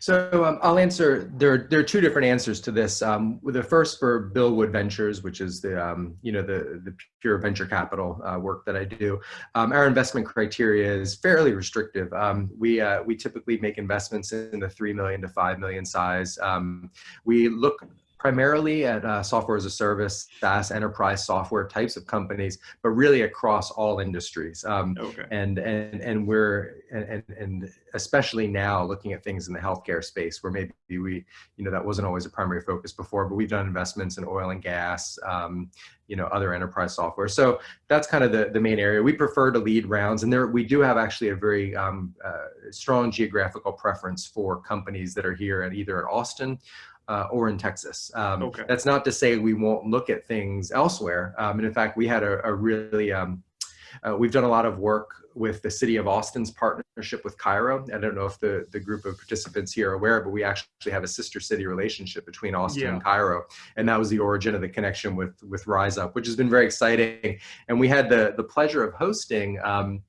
So um, I'll answer, there, there are two different answers to this. Um, the first for Bill Wood Ventures, which is the, um, you know, the, the pure venture capital uh, work that I do. Um, our investment criteria is fairly restrictive. Um, we, uh, we typically make investments in the 3 million to 5 million size. Um, we look primarily at uh, software as a service, SaaS enterprise software types of companies, but really across all industries. Um, okay. And and and we're and and especially now looking at things in the healthcare space where maybe we you know that wasn't always a primary focus before, but we've done investments in oil and gas, um, you know other enterprise software. So that's kind of the the main area. We prefer to lead rounds, and there we do have actually a very um, uh, strong geographical preference for companies that are here at either at Austin uh, or in Texas. Um, okay. That's not to say we won't look at things elsewhere. Um, and in fact, we had a, a really, um, uh, we've done a lot of work with the city of Austin's partnership with Cairo. I don't know if the, the group of participants here are aware, but we actually have a sister city relationship between Austin yeah. and Cairo. And that was the origin of the connection with, with Rise Up, which has been very exciting. And we had the, the pleasure of hosting um,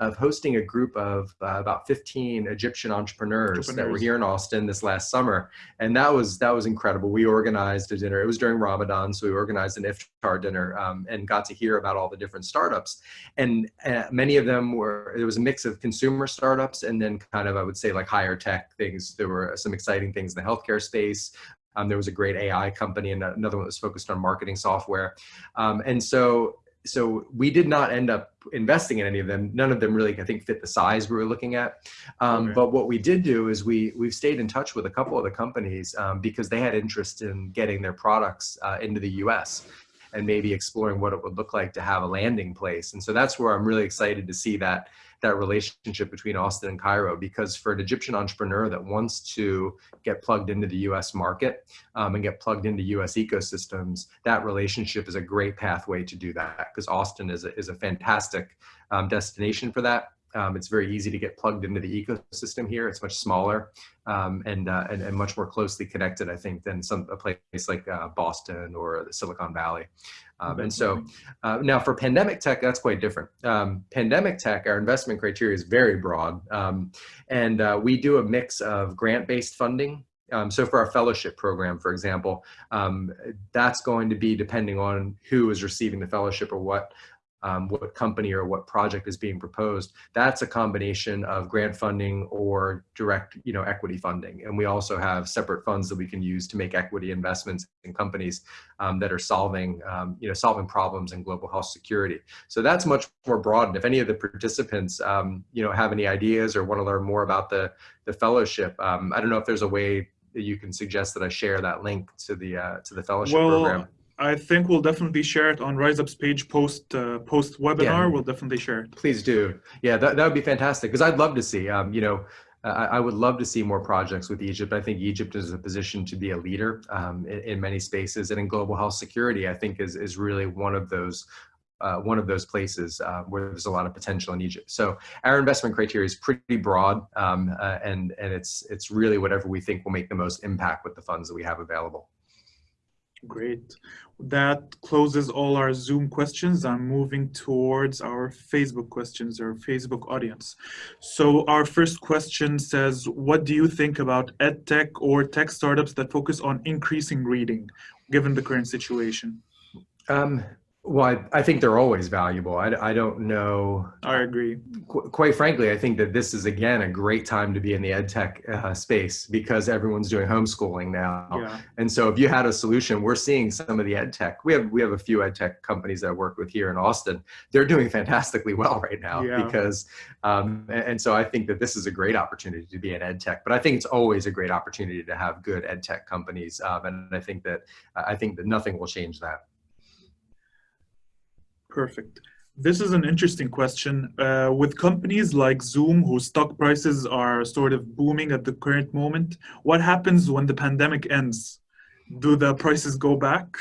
of hosting a group of uh, about 15 Egyptian entrepreneurs, entrepreneurs, that were here in Austin this last summer. And that was, that was incredible. We organized a dinner. It was during Ramadan. So we organized an iftar dinner um, and got to hear about all the different startups. And uh, many of them were, it was a mix of consumer startups and then kind of, I would say like higher tech things. There were some exciting things in the healthcare space. Um, there was a great AI company and another one that was focused on marketing software. Um, and so so we did not end up investing in any of them. None of them really, I think, fit the size we were looking at. Um, okay. But what we did do is we we've stayed in touch with a couple of the companies um, because they had interest in getting their products uh, into the U.S. and maybe exploring what it would look like to have a landing place. And so that's where I'm really excited to see that that relationship between Austin and Cairo because for an Egyptian entrepreneur that wants to get plugged into the US market um, and get plugged into US ecosystems, that relationship is a great pathway to do that because Austin is a, is a fantastic um, destination for that. Um, it's very easy to get plugged into the ecosystem here. It's much smaller um, and, uh, and, and much more closely connected, I think, than some a place like uh, Boston or the Silicon Valley. Um, and so uh, now for pandemic tech, that's quite different. Um, pandemic tech, our investment criteria is very broad. Um, and uh, we do a mix of grant-based funding um, so for our fellowship program, for example, um, that's going to be depending on who is receiving the fellowship or what um, what company or what project is being proposed, that's a combination of grant funding or direct you know, equity funding. And we also have separate funds that we can use to make equity investments in companies um, that are solving, um, you know, solving problems in global health security. So that's much more broad. And if any of the participants, um, you know, have any ideas or want to learn more about the, the fellowship, um, I don't know if there's a way that you can suggest that I share that link to the, uh, to the fellowship well, program. I think we'll definitely share it on RiseUp's page post uh, post webinar. Yeah. We'll definitely share it. Please do. Yeah, that, that would be fantastic because I'd love to see. Um, you know, I, I, would love to see more projects with Egypt. I think Egypt is a position to be a leader um, in, in, many spaces and in global health security. I think is is really one of those. Uh, one of those places uh, where there's a lot of potential in Egypt. So our investment criteria is pretty broad, um, uh, and and it's it's really whatever we think will make the most impact with the funds that we have available. Great. That closes all our Zoom questions. I'm moving towards our Facebook questions our Facebook audience. So our first question says, what do you think about ed tech or tech startups that focus on increasing reading, given the current situation? Um, well, I, I, think they're always valuable. I, I don't know. I agree. Qu quite frankly, I think that this is, again, a great time to be in the ed tech uh, space because everyone's doing homeschooling now. Yeah. And so if you had a solution, we're seeing some of the ed tech. We have, we have a few ed tech companies that I work with here in Austin. They're doing fantastically well right now yeah. because, um, and, and so I think that this is a great opportunity to be in ed tech, but I think it's always a great opportunity to have good ed tech companies. Um, and I think that, I think that nothing will change that. Perfect. This is an interesting question. Uh, with companies like Zoom, whose stock prices are sort of booming at the current moment, what happens when the pandemic ends? Do the prices go back?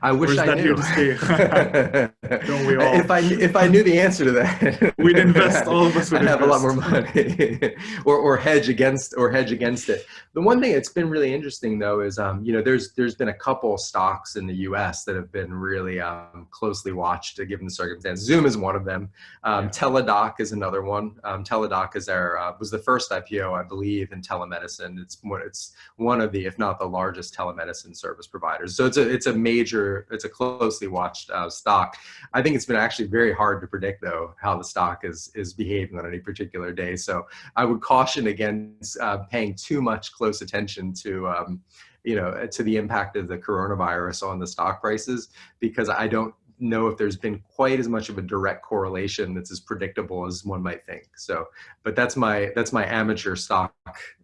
I wish I knew. Don't we all? If I if I knew the answer to that, we'd invest. All of us would I'd have a lot more money, or or hedge against or hedge against it. The one thing that's been really interesting though is um you know there's there's been a couple stocks in the U.S. that have been really um closely watched given the circumstances. Zoom is one of them. Um, yeah. Teladoc is another one. Um, Teladoc is our uh, was the first IPO I believe in telemedicine. It's one it's one of the if not the largest telemedicine service providers. So it's a it's a major major, it's a closely watched uh, stock. I think it's been actually very hard to predict though how the stock is is behaving on any particular day. So I would caution against uh, paying too much close attention to um, you know to the impact of the coronavirus on the stock prices because I don't know if there's been quite as much of a direct correlation that's as predictable as one might think. So, but that's my that's my amateur stock,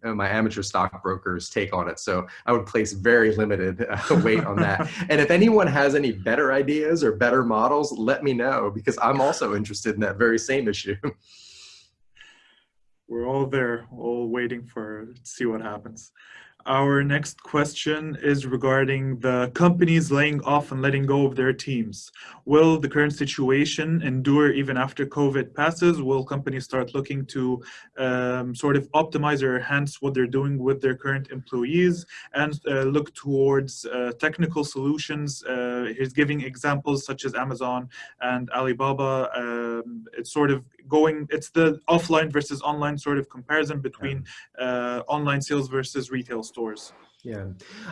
uh, my amateur stockbroker's take on it. So I would place very limited uh, weight on that. and if anyone has any better ideas or better models, let me know because I'm also interested in that very same issue. We're all there, all waiting for see what happens. Our next question is regarding the companies laying off and letting go of their teams. Will the current situation endure even after COVID passes? Will companies start looking to um, sort of optimize or enhance what they're doing with their current employees and uh, look towards uh, technical solutions? Uh, he's giving examples such as Amazon and Alibaba. Um, it's sort of going, it's the offline versus online sort of comparison between uh, online sales versus retail stores. Yeah,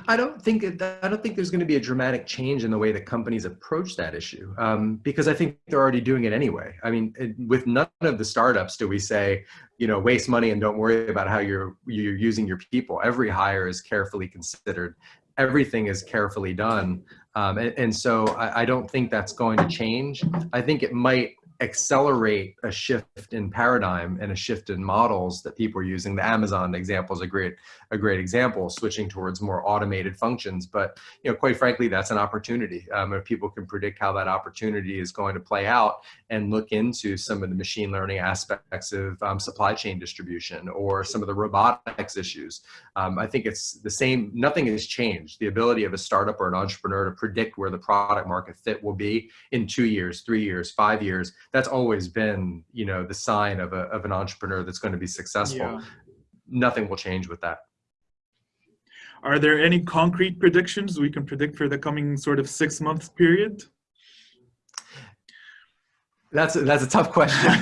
I don't think I don't think there's going to be a dramatic change in the way that companies approach that issue um, because I think they're already doing it anyway. I mean, it, with none of the startups do we say, you know, waste money and don't worry about how you're you're using your people. Every hire is carefully considered. Everything is carefully done, um, and, and, so I, I don't think that's going to change. I think it might accelerate a shift in paradigm and a shift in models that people are using. The Amazon example is a great, a great example, switching towards more automated functions. But you know, quite frankly, that's an opportunity. Um, if people can predict how that opportunity is going to play out and look into some of the machine learning aspects of um, supply chain distribution or some of the robotics issues, um, I think it's the same. Nothing has changed. The ability of a startup or an entrepreneur to predict where the product market fit will be in two years, three years, five years that's always been, you know, the sign of, a, of an entrepreneur that's going to be successful. Yeah. Nothing will change with that. Are there any concrete predictions we can predict for the coming sort of six month period? That's a, that's a tough question.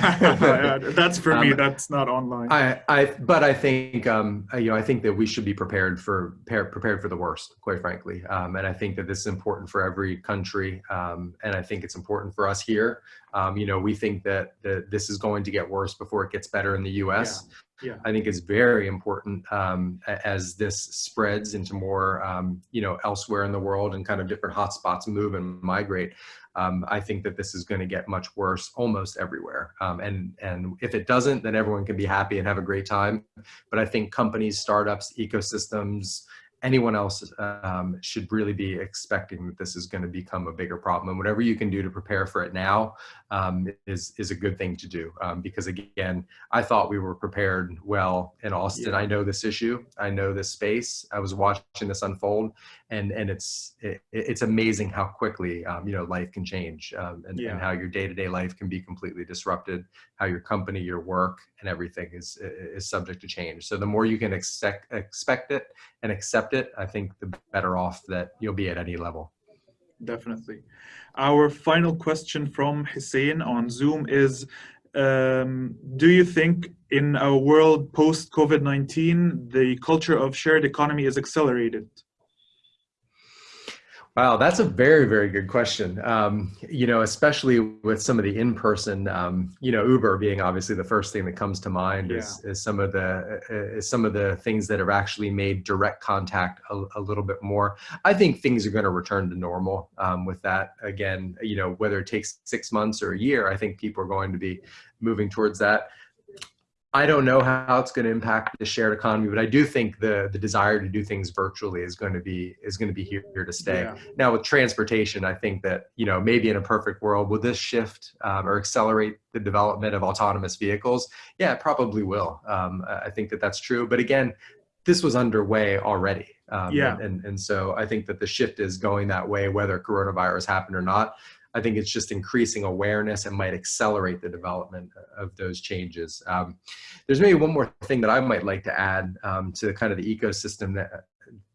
that's for me. Um, that's not online. I, I, but I think, um, you know, I think that we should be prepared for prepared for the worst, quite frankly. Um, and I think that this is important for every country. Um, and I think it's important for us here. Um, you know, we think that, that this is going to get worse before it gets better in the U.S. Yeah. Yeah. I think it's very important um, as this spreads into more, um, you know, elsewhere in the world and kind of different hotspots move and migrate um, I think that this is going to get much worse almost everywhere. Um, and, and if it doesn't, then everyone can be happy and have a great time. But I think companies, startups, ecosystems, anyone else um, should really be expecting that this is going to become a bigger problem. And whatever you can do to prepare for it now um, is, is a good thing to do. Um, because again, I thought we were prepared well in Austin. Yeah. I know this issue. I know this space. I was watching this unfold and, and it's, it, it's amazing how quickly, um, you know, life can change um, and, yeah. and how your day-to-day -day life can be completely disrupted, how your company, your work and everything is, is subject to change. So the more you can expect, expect it and accept it, I think the better off that you'll be at any level. Definitely. Our final question from Hussein on Zoom is, um, do you think in a world post COVID-19, the culture of shared economy is accelerated? Wow, that's a very, very good question. Um, you know, especially with some of the in-person, um, you know, Uber being obviously the first thing that comes to mind yeah. is, is some of the uh, is some of the things that have actually made direct contact a, a little bit more. I think things are going to return to normal um, with that. Again, you know, whether it takes six months or a year, I think people are going to be moving towards that. I don't know how it's going to impact the shared economy, but I do think the the desire to do things virtually is going to be is going to be here, here to stay. Yeah. Now with transportation, I think that you know maybe in a perfect world, will this shift um, or accelerate the development of autonomous vehicles? Yeah, it probably will. Um, I think that that's true. But again, this was underway already. Um, yeah. And, and so I think that the shift is going that way, whether coronavirus happened or not. I think it's just increasing awareness and might accelerate the development of those changes. Um, there's maybe one more thing that I might like to add um, to the kind of the ecosystem that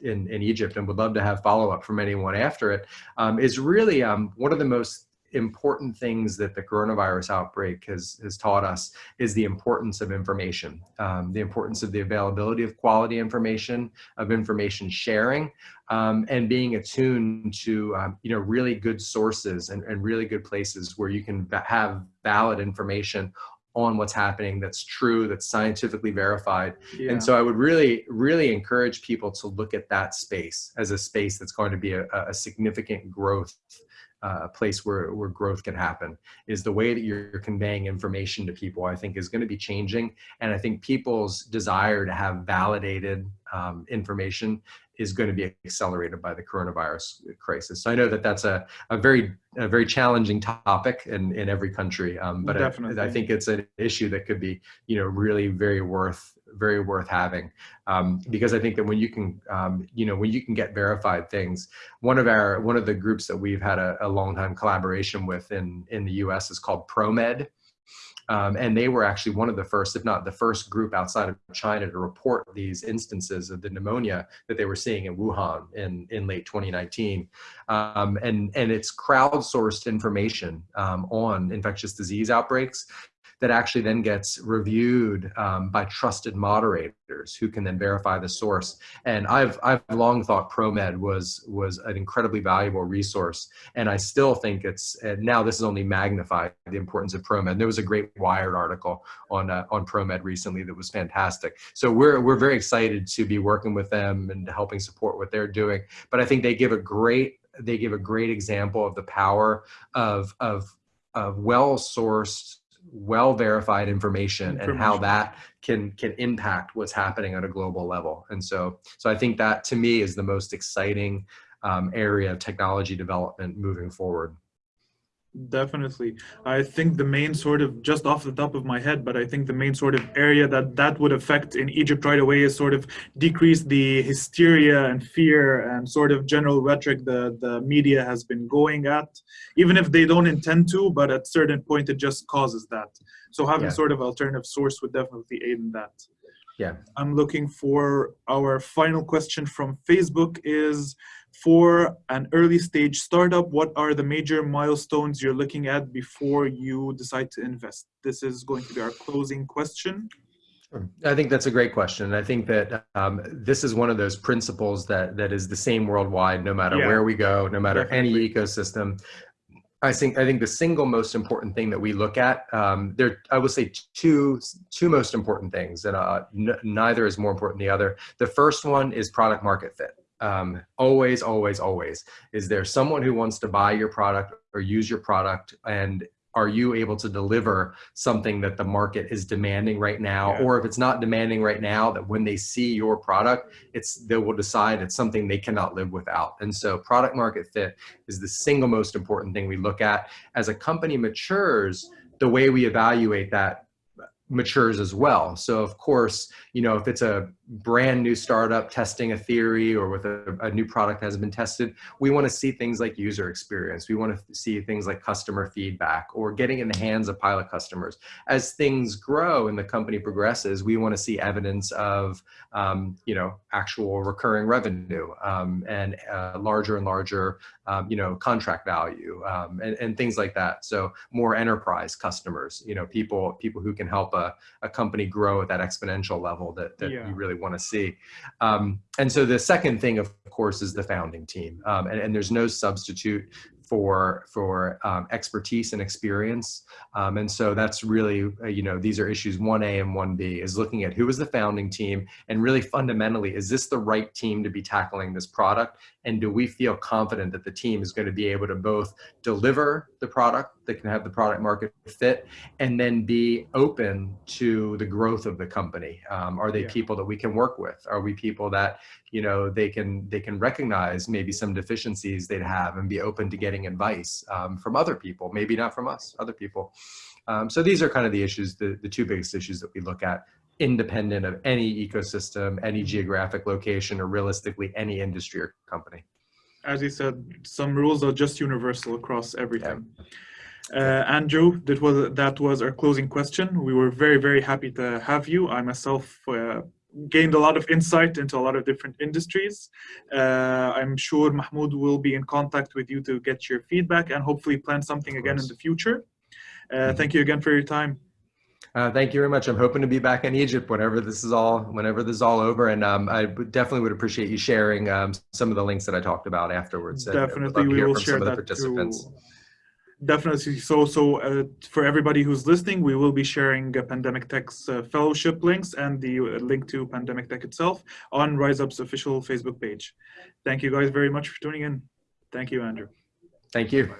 in, in Egypt and would love to have follow up from anyone after it. Um, is really um, one of the most important things that the coronavirus outbreak has, has taught us is the importance of information, um, the importance of the availability of quality information, of information sharing, um, and being attuned to um, you know really good sources and, and really good places where you can have valid information on what's happening that's true that's scientifically verified yeah. and so i would really really encourage people to look at that space as a space that's going to be a, a significant growth uh, place where, where growth can happen is the way that you're conveying information to people i think is going to be changing and i think people's desire to have validated um, information is going to be accelerated by the coronavirus crisis. So I know that that's a, a very a very challenging topic in, in every country, um, but I, I, think it's an issue that could be you know really very worth very worth having um, because I think that when you can um, you know when you can get verified things, one of our one of the groups that we've had a, a long time collaboration with in in the U.S. is called ProMed. Um, and they were actually one of the first, if not the first group outside of China to report these instances of the pneumonia that they were seeing in Wuhan in, in late 2019. Um, and, and it's crowdsourced information um, on infectious disease outbreaks that actually then gets reviewed um, by trusted moderators who can then verify the source. And I've, I've long thought ProMed was, was an incredibly valuable resource. And I still think it's, and now this is only magnified the importance of ProMed. There was a great Wired article on, uh, on ProMed recently that was fantastic. So we're, we're very excited to be working with them and helping support what they're doing. But I think they give a great, they give a great example of the power of, of, of well-sourced well verified information, information, and how that can can impact what's happening at a global level. And so so i think that to me is the most exciting um, area of technology development moving forward Definitely. I think the main sort of, just off the top of my head, but I think the main sort of area that that would affect in Egypt right away is sort of decrease the hysteria and fear and sort of general rhetoric the, the media has been going at, even if they don't intend to, but at certain point it just causes that. So having yeah. sort of alternative source would definitely aid in that. Yeah. I'm looking for our final question from Facebook is, for an early stage startup, what are the major milestones you're looking at before you decide to invest? This is going to be our closing question. I think that's a great question. I think that um, this is one of those principles that that is the same worldwide, no matter yeah. where we go, no matter Definitely. any ecosystem. I think I think the single most important thing that we look at um, there I will say two two most important things, and uh, neither is more important than the other. The first one is product market fit um, always, always, always, is there someone who wants to buy your product or use your product and are you able to deliver something that the market is demanding right now yeah. or if it's not demanding right now that when they see your product it's they will decide it's something they cannot live without and so product market fit is the single most important thing we look at as a company matures the way we evaluate that matures as well. So of course, you know, if it's a brand new startup testing a theory or with a, a new product that has been tested, we want to see things like user experience. We want to see things like customer feedback or getting in the hands of pilot customers. As things grow and the company progresses, we want to see evidence of, um, you know, actual recurring revenue um, and uh, larger and larger, um, you know, contract value um, and, and things like that. So more enterprise customers, you know, people people who can help a, a company grow at that exponential level that, that yeah. you really want to see. Um, and so the second thing, of course, is the founding team. Um, and, and, there's no substitute for for um, expertise and experience. Um, and so that's really, uh, you know, these are issues 1A and 1B is looking at who is the founding team and really fundamentally, is this the right team to be tackling this product? And do we feel confident that the team is going to be able to both deliver the product that can have the product market fit and then be open to the growth of the company? Um, are they yeah. people that we can work with? Are we people that, you know, they can, they can recognize maybe some deficiencies they'd have and be open to getting advice um, from other people, maybe not from us, other people. Um, so these are kind of the issues, the, the two biggest issues that we look at independent of any ecosystem, any geographic location, or realistically any industry or company. As you said, some rules are just universal across everything. Yeah. Uh, Andrew, that was that was our closing question. We were very very happy to have you. I myself uh, gained a lot of insight into a lot of different industries. Uh, I'm sure Mahmoud will be in contact with you to get your feedback and hopefully plan something again in the future. Uh, mm -hmm. Thank you again for your time. Uh, thank you very much. I'm hoping to be back in Egypt whenever this is all whenever this is all over, and um, I definitely would appreciate you sharing um, some of the links that I talked about afterwards. Definitely, we will share that participants. Too. Definitely. So, so uh, for everybody who's listening, we will be sharing uh, Pandemic Tech's uh, fellowship links and the uh, link to Pandemic Tech itself on RiseUp's official Facebook page. Thank you guys very much for tuning in. Thank you, Andrew. Thank you.